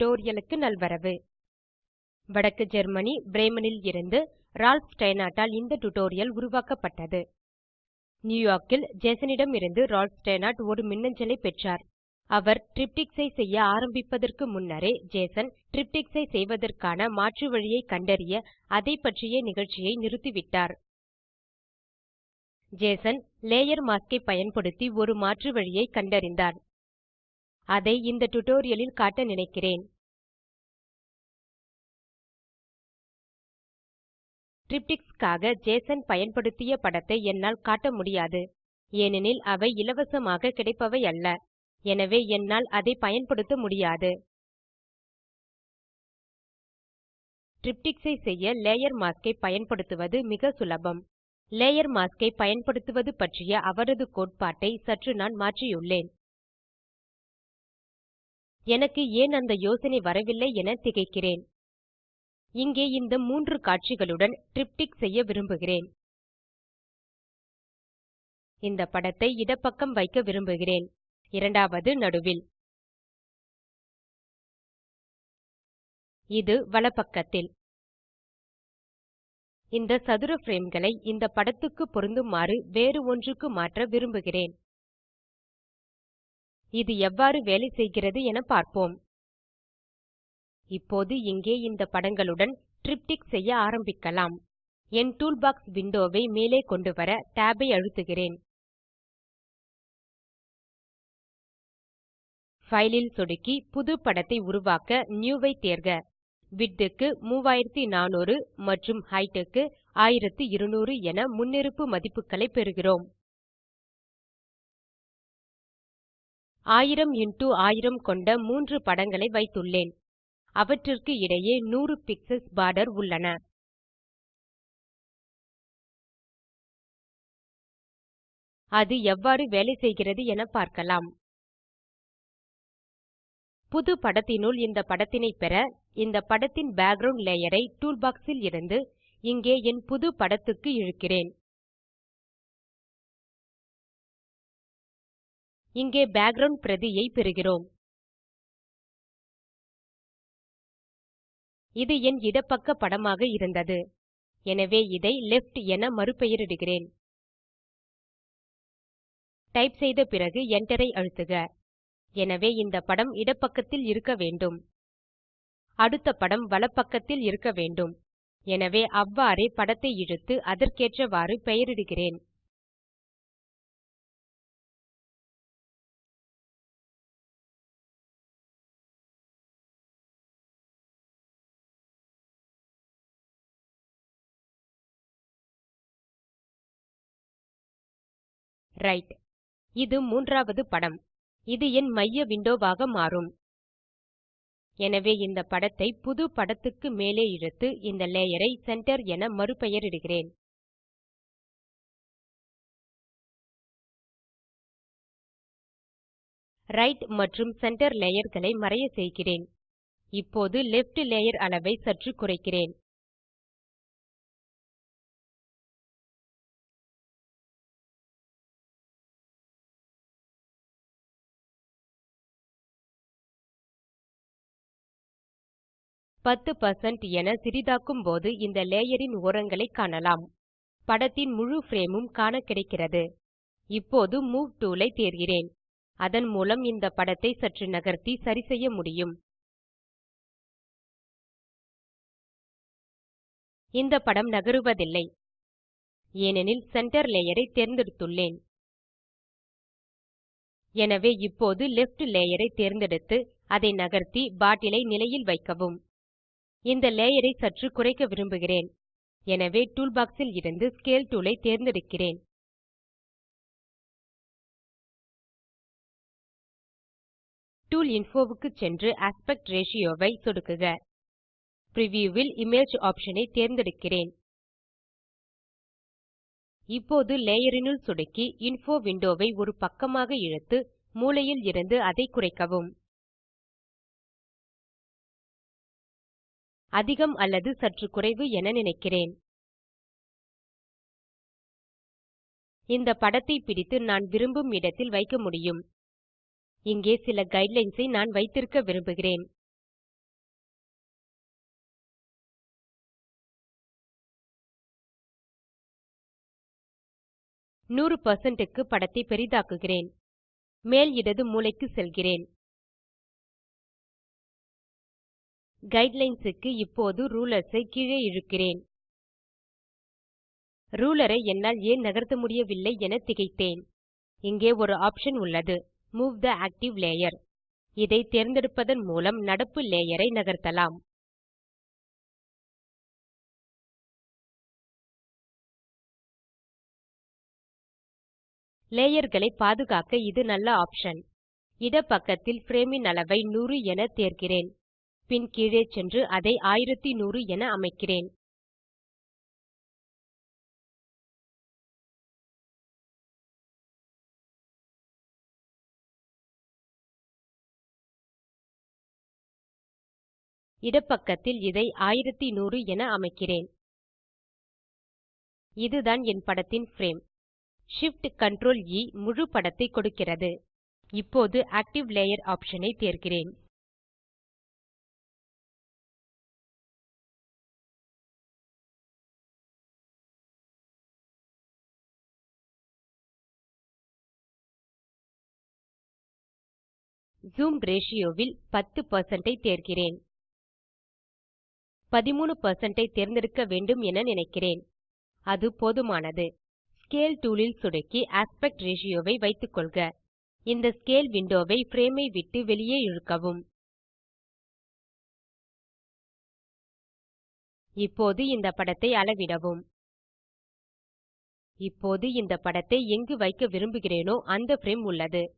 டுடோரியலுக்கு நல்வரவு. வடக்கு ஜெர்மனி பிரேமனில் இருந்து ரால்ஃப் ஸ்டைனாட்டால் இந்த டுடோரியல் உருவாக்கப்பட்டது. நியூயார்க்கில் ஜேசனிடம் இருந்து ரால்ஃப் ஸ்டைனாட் ஒரு மின்னஞ்சலை பெற்றார். அவர் ட்ரிப்டிக்ஸை ஐ செய்ய ஆரம்பிப்பதற்கு முன்னரே ஜேசன் ட்ரிப்டிக்ஸை ஐ செய்வதற்கான மாற்று வழியை கண்டறிய அதை பற்றிய நிகழ்ச்சியை நிறுத்திவிட்டார். ஜேசன் லேயர் மாஸ்க் ஐ பயன்படுத்தி ஒரு மாற்று வழியை கண்டறிந்தார். அதை இந்த டுடோரியலில் காட்ட நினைக்கிறேன். டிரிப்டிக்ஸ் ஜேசன் பயன்படுத்திய படத்தை என்னால் காட்ட முடியாது. ஏனெனில் அவை இலவசமாக கிடைப்பவை அல்ல. எனவே என்னால் அதை பயன்படுத்த முடியாது. டிரிப்டிக்ஸ் ஐ செய்ய லேயர் மாஸ்க் ஐ பயன்படுத்துவது மிக சுலபம். லேயர் மாஸ்க் ஐ பயன்படுத்துவது பற்றிய அவரது கோட்பாட்டை சற்று நான் மாற்றியுள்ளேன். எனக்கு ஏன் அந்த யோசனை வரவில்லை என திகைக்கிறேன். இங்கே இந்த மூன்று காட்சிகளுடன் ட்ரிப்டிக் செய்ய விரும்புகிறேன். இந்த படத்தை இடப்பக்கம் வைக்க விரும்புகிறேன். இரண்டாவது நடுவில். இது வலப்பக்கத்தில். இந்த சதுர frameகளை இந்த படத்துக்கு பொருந்துமாறு வேறு ஒன்றுக்கு மாற்ற விரும்புகிறேன். இது எவ்வாறு வேலை செய்கிறது என பார்ப்போம். இப்போது இங்கே இந்த படங்களுடன் ட்ரிப்டிக் செய்ய ஆரம்பிக்கலாம். என் டூல்பாக்ஸ் விண்டோவை மேலே கொண்டுவர tab ஐ அழுத்துகிறேன். ஃபைலில் ல் சொடுக்கி புது படத்தை உருவாக்க நியூ ஐ தேர்க. விட்டுக்கு 3400 மற்றும் ஹைட்டுக்கு க்கு 1200 என முன்னிருப்பு மதிப்புகளை பெறுகிறோம். 1000 x 1000 கொண்ட மூன்று படங்களை வைத்துள்ளேன். அவற்றிற்கு இடையே 100 பிக்ஸல்ஸ் பார்டர் உள்ளன. அது எவ்வாறு வேலை செய்கிறது என பார்க்கலாம். புது படத்தினுள் இந்த படத்தினை பெற இந்த படத்தின் பேக்கிரவுண்ட் லேயர் ஐ டூல்பாக்ஸ் ல் இருந்து இங்கே என் புது படத்துக்கு இழுக்கிறேன். இங்கே பேக்கிரவுண்ட் பிரதியை பெறுகிறோம். இது என் இடப்பக்க படமாக இருந்தது. எனவே இதை லெஃப்ட் என மறுபெயரிடுகிறேன். டைப் செய்த பிறகு Enter ஐ அழுத்துக. எனவே இந்த படம் இடப்பக்கத்தில் இருக்க வேண்டும். அடுத்த படம் வலப்பக்கத்தில் இருக்க வேண்டும். எனவே அவ்வாறே படத்தை இழுத்து அதற்கேற்றவாறு பெயரிடுகிறேன். ரைட். இது மூன்றாவது படம். இது என் மைய விண்டோவாக மாறும். எனவே இந்த படத்தை புது படத்துக்கு மேலே இழுத்து இந்த லேயர் ஐ சென்டர் என மறுபெயரிடுகிறேன். ரைட் மற்றும் சென்டர் லேயர்களை மறைய செய்கிறேன். இப்போது லெஃப்ட் லேயர் அளவை சற்று குறைக்கிறேன். பத்து பெர்சென்ட் என சிறிதாக்கும் போது இந்த லேயரின் ஓரங்களை காணலாம். படத்தின் முழு ஃப்ரேமும் காண கிடைக்கிறது. இப்போது மூவ் டூல் ஐ தேர்கிறேன். அதன் மூலம் இந்த படத்தை சற்று நகர்த்தி சரிசெய்ய முடியும். இந்த படம் நகருவதில்லை. ஏனெனில் சென்டர் லேயரை தேர்ந்தெடுத்துள்ளேன். எனவே இப்போது லெஃப்ட் லேயரை தேர்ந்தெடுத்து அதை நகர்த்தி பாட்டிலை நிலையில் வைக்கவும். இந்த லேயர் ஐ சற்று குறைக்க விரும்புகிறேன். எனவே டூல்பாக்ஸ் ல் இருந்து ஸ்கேல் டூல் ஐ தேர்ந்தெடுக்கிறேன். டூல் இன்ஃபோ க்கு சென்று ஆஸ்பெக்ட் ரேஷியோ ஐ சொடுக்குக. பிரிவ்யூ ல் இமேஜ் ஆப்ஷன் ஐ தேர்ந்தெடுக்கிறேன். இப்போது லேயர் னுள் சொடுக்கி இன்ஃபோ விண்டோ ஐ ஒரு பக்கமாக இழுத்து மூலையில் இருந்து அதை குறைக்கவும். அதிகம் அல்லது சற்று குறைவு என நினைக்கிறேன். இந்த படத்தை பிடித்து நான் விரும்பும் இடத்தில் வைக்க முடியும். இங்கே சில கைட்லைன்ஸை நான் வைத்திருக்க விரும்புகிறேன். நூறு க்கு படத்தை பெரிதாக்குகிறேன். மேல் இடது மூலைக்கு செல்கிறேன். Guidelines க்கு இப்போது ரூலர்ஸ் ஐ கீழே இழுக்கிறேன். ரூலரை ஐ என்னால் ஏன் நகர்த்த முடியவில்லை என திகைத்தேன். இங்கே ஒரு ஆப்ஷன் உள்ளது. மூவ் த ஆக்டிவ் லேயர் இதை தேர்ந்தெடுப்பதன் மூலம் நடப்பு லேயரை ஐ நகர்த்தலாம். லேயர்களை பாதுகாக்க இது நல்ல ஆப்ஷன் இடப்பக்கத்தில் பக்கத்தில் ன் அளவை 100 என தேர்கிறேன். பின் கீழே சென்று அதை 1100 என அமைக்கிறேன். இடப்பக்கத்தில் இதை 1100 என அமைக்கிறேன். இதுதான் என் படத்தின் ஃப்ரேம். Shift Ctrl E முழு படத்தை கொடுக்கிறது. இப்போது ஆக்டிவ் லேயர் ஆப்ஷன் ஐ தேர்கிறேன். ஜூம் ரேஷியோ ல் 10% ஐ தேர்கிறேன். 13% ஐ தேர்ந்தெடுக்க வேண்டும் என நினைக்கிறேன். அது போதுமானது. ஸ்கேல் டூல் ல் சொடுக்கி ஆஸ்பெக்ட் ரேஷியோ ஐ வைத்துக்கொள்க. இந்த ஸ்கேல் விண்டோ ஐ பிரேம் ஐ விட்டு வெளியே இழுக்கவும். இப்போது இந்த படத்தை அளவிடவும். இப்போது இந்த படத்தை எங்கு வைக்க விரும்புகிறேனோ அந்த பிரேம் உள்ளது.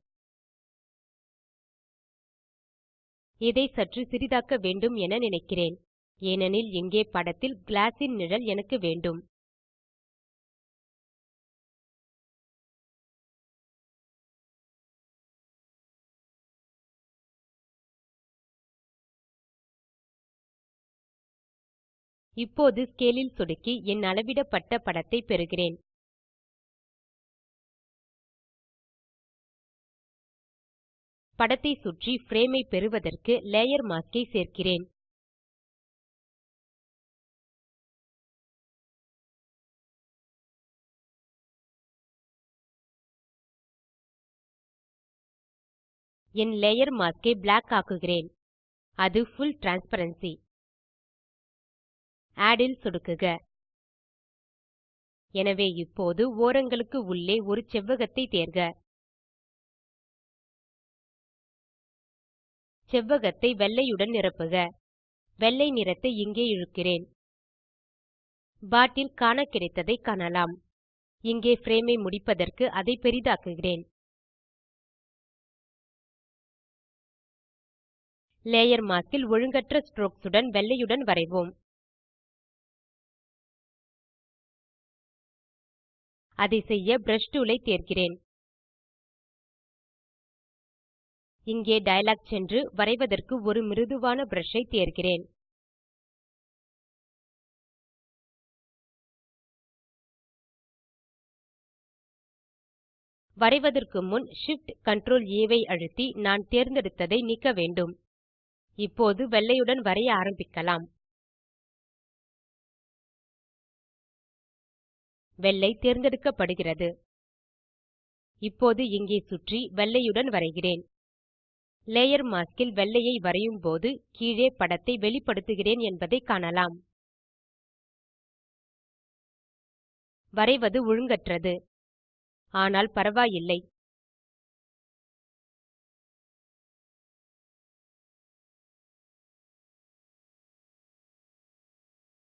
இதை சற்று சிறிதாக்க வேண்டும் என நினைக்கிறேன். ஏனெனில் இங்கே படத்தில் கிளாஸின் நிழல் எனக்கு வேண்டும். இப்போது ஸ்கேலில் சொடுக்கி என் அளவிடப்பட்ட படத்தை பெறுகிறேன். படத்தை சுற்றி frame ஐ பெறுவதற்கு லேயர் mask ஐ சேர்க்கிறேன். என் லேயர் mask ஐ பிளாக் ஆக்குகிறேன். அது full transparency. Add ல் சொடுக்குக. எனவே இப்போது ஓரங்களுக்கு உள்ளே ஒரு செவ்வகத்தை தேர்க. செவ்வகத்தை வெள்ளையுடன் நிரப்புக. வெள்ளை நிறத்தை இங்கே இழுக்கிறேன். பாட்டில் காண கிடைத்ததை காணலாம். இங்கே ஃப்ரேமை ஐ முடிப்பதற்கு அதை பெரிதாக்குகிறேன். லேயர் மாஸ்க் ல் ஒழுங்கற்ற ஸ்ட்ரோக்ஸ் உடன் வெள்ளையுடன் வரைவோம். அதை செய்ய பிரஷ் டூல் ஐ தேர்கிறேன் இங்கே டயலாக் சென்று வரைவதற்கு ஒரு மிருதுவான ப்ரஷ் ஐ தேர்கிறேன். வரைவதற்கு முன் Shift Ctrl A ஐ அழுத்தி நான் தேர்ந்தெடுத்ததை நீக்க வேண்டும். இப்போது வெள்ளையுடன் வரைய ஆரம்பிக்கலாம். வெள்ளை தேர்ந்தெடுக்கப்படுகிறது. இப்போது இங்கே சுற்றி வெள்ளையுடன் வரைகிறேன். லேயர் மாஸ்க் வெள்ளையை வரையும் போது கீழே படத்தை வெளிப்படுத்துகிறேன் என்பதை காணலாம். வரைவது ஒழுங்கற்றது. ஆனால் பரவாயில்லை.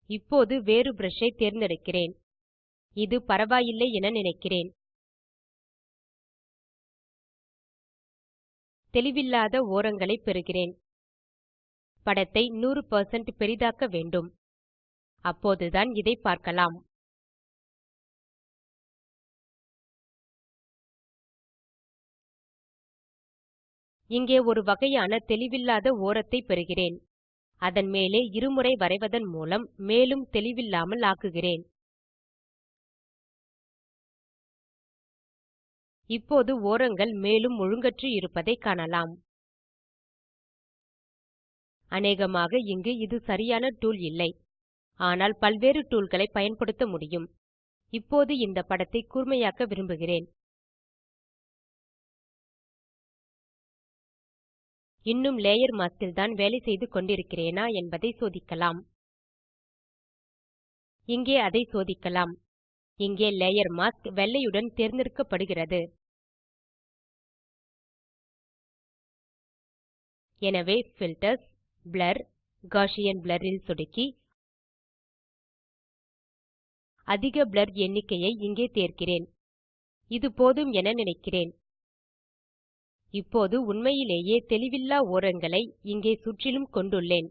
இப்போது வேறு ப்ரஷ் தேர்ந்தெடுக்கிறேன். இது பரவாயில்லை என நினைக்கிறேன். தெளிவில்லாத ஓரங்களை பெறுகிறேன். படத்தை 100% பெரிதாக்க வேண்டும். அப்போதுதான் இதை பார்க்கலாம். இங்கே ஒரு வகையான தெளிவில்லாத ஓரத்தை பெறுகிறேன். அதன் மேலே இருமுறை வரைவதன் மூலம் மேலும் தெளிவில்லாமல் ஆக்குகிறேன். இப்போது ஓரங்கள் மேலும் ஒழுங்கற்று இருப்பதை காணலாம். அநேகமாக இங்கு இது சரியான டூல் இல்லை. ஆனால் பல்வேறு டூல்களை பயன்படுத்த முடியும். இப்போது இந்த படத்தை கூர்மையாக்க விரும்புகிறேன். இன்னும் லேயர் மாஸ்க் தான் வேலை செய்து கொண்டிருக்கிறேனா என்பதை சோதிக்கலாம். இங்கே அதை சோதிக்கலாம். இங்கே லேயர் மாஸ்க் வெள்ளையுடன் தேர்ந்தெடுக்கப்படுகிறது. எனவே filters, blur, காஷியன் blur இல் சொடுக்கி அதிக blur எண்ணிக்கையை இங்கே தேர்க்கிறேன் இது போதும் என நினைக்கிறேன். இப்போது உண்மையிலேயே தெளிவில்லா ஓரங்களை இங்கே சுற்றிலும் கொண்டுள்ளேன்.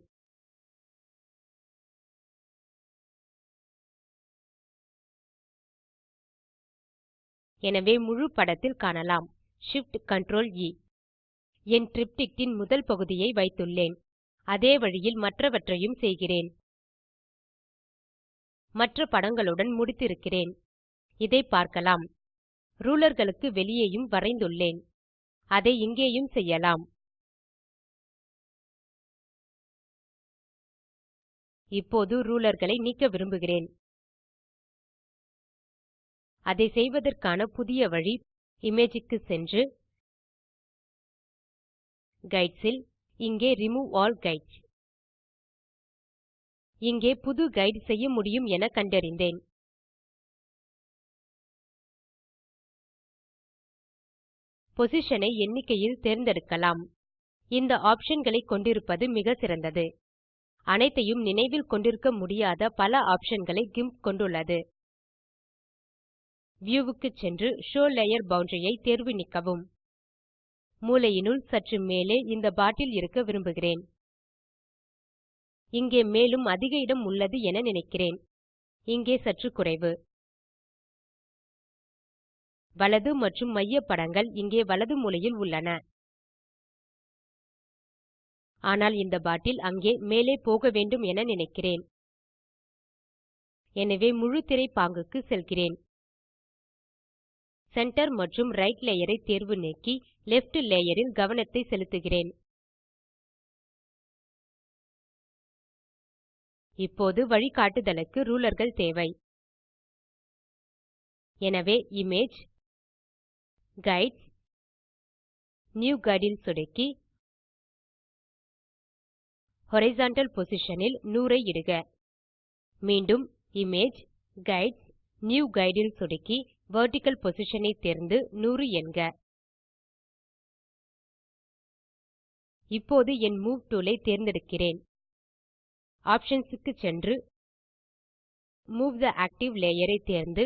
எனவே முழு படத்தில் காணலாம். Shift Ctrl E. என் டிரிப்டிக் முதல் பகுதியை வைத்துள்ளேன். அதே வழியில் மற்றவற்றையும் செய்கிறேன். மற்ற படங்களுடன் முடித்திருக்கிறேன். இதை பார்க்கலாம். ரூலர்களுக்கு வெளியேயும் வரைந்துள்ளேன். அதை இங்கேயும் செய்யலாம். இப்போது ரூலர்களை நீக்க விரும்புகிறேன். அதை செய்வதற்கான புதிய வழி இமேஜ் க்கு சென்று guides இல் இங்கே ரிமூவ் ஆல் கைட்ஸ் இங்கே புது கைடு செய்ய முடியும் என கண்டறிந்தேன். பொசிஷனை எண்ணிக்கையில் தேர்ந்தெடுக்கலாம். இந்த ஆப்ஷன்களை கொண்டிருப்பது மிக சிறந்தது. அனைத்தையும் நினைவில் கொண்டிருக்க முடியாத பல ஆப்ஷன்களை கிம்ப் கொண்டுள்ளது. வியூ க்கு சென்று ஷோவ் லேயர் பவுண்டரி ஐ தேர்வு நீக்கவும். மூலையினுள் சற்று மேலே இந்த பாட்டில் இருக்க விரும்புகிறேன். இங்கே மேலும் அதிக இடம் உள்ளது என நினைக்கிறேன். இங்கே சற்று குறைவு. வலது மற்றும் மைய படங்கள் இங்கே வலது மூலையில் உள்ளன. ஆனால் இந்த பாட்டில் அங்கே மேலே போக வேண்டும் என நினைக்கிறேன். எனவே முழு திரை பாங்குக்கு செல்கிறேன். சென்டர் மற்றும் ரைட் லேயர் ஐ தேர்வு நீக்கி லெஃப்ட் லேயர் ல் கவனத்தை செலுத்துகிறேன். இப்போது வழிகாட்டுதலுக்கு ரூலர்கள் தேவை. எனவே இமேஜ் கைட்ஸ் நியூ கைடு ல் சொடுக்கி ஹாரிசன்டல் பொசிஷன் ல் 100 ஐ இடுக. மீண்டும் இமேஜ் கைட்ஸ் நியூ கைடு ல் சொடுக்கி வெர்டிக்கல் பொசிஷன் ஐ தேர்ந்து 100 என்க. இப்போது என் மூவ் டூல் ஐ தேர்ந்தெடுக்கிறேன். ஆப்ஷன்ஸ் க்கு சென்று மூவ் தே ஆக்டிவ் லேயர் ஐ தேர்ந்து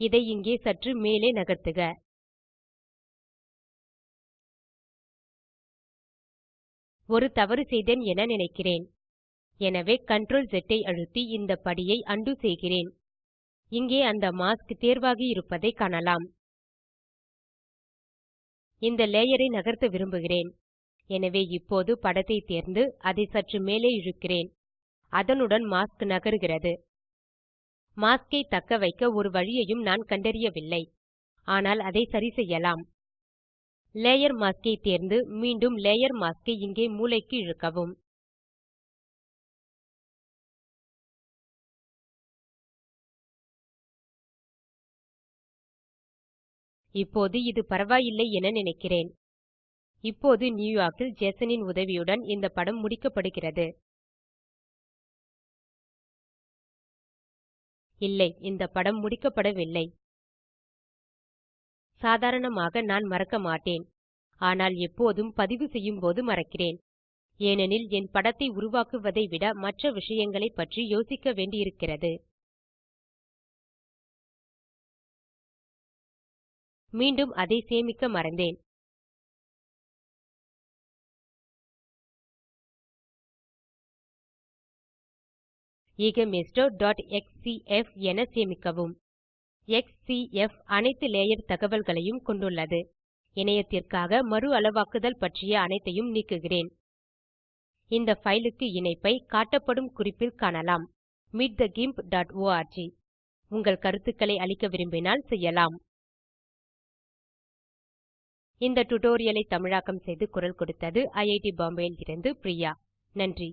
இதை இங்கே சற்று மேலே நகர்த்துக. ஒரு தவறு செய்தேன் என நினைக்கிறேன். எனவே Ctrl Z ஐ அழுத்தி இந்த படியை உண்டோ செய்கிறேன். இங்கே அந்த மாஸ்க் தேர்வாகி இருப்பதை காணலாம். இந்த லேயரை நகர்த்த விரும்புகிறேன். எனவே இப்போது படத்தை தேர்ந்து அதை சற்று மேலே இழுக்கிறேன். அதனுடன் மாஸ்க் நகருகிறது. மாஸ்கை தக்க வைக்க ஒரு வழியையும் நான் கண்டறியவில்லை. ஆனால் அதை சரி செய்யலாம். லேயர் மாஸ்கை தேர்ந்து மீண்டும் லேயர் மாஸ்கை இங்கே மூலைக்கு இழுக்கவும். இப்போது இது பரவாயில்லை என நினைக்கிறேன். இப்போது நியூயார்க்கில் ஜேசனின் உதவியுடன் இந்த படம் முடிக்கப்படுகிறது. இல்லை இந்த படம் முடிக்கப்படவில்லை. சாதாரணமாக நான் மறக்க மாட்டேன். ஆனால் எப்போதும் பதிவு செய்யும்போது மறக்கிறேன். ஏனெனில் என் படத்தை உருவாக்குவதை விட மற்ற விஷயங்களைப் பற்றி யோசிக்க வேண்டியிருக்கிறது. மீண்டும் அதை சேமிக்க மறந்தேன். egamestor.xcf என சேமிக்கவும். XCF அனைத்து லேயர் தகவல்களையும் கொண்டுள்ளது. இணையத்திற்காக மறு அளவாக்குதல் பற்றிய அனைத்தையும் நீக்குகிறேன். இந்த ஃபைலுக்கு இணைப்பை காட்டப்படும் குறிப்பில் காணலாம். meetthegimp.org உங்கள் கருத்துக்களை அளிக்க விரும்பினால் செய்யலாம். இந்த டுடோரியலை தமிழாக்கம் செய்து குரல் கொடுத்தது ஐஐடி பாம்பேயில் இருந்து பிரியா. நன்றி.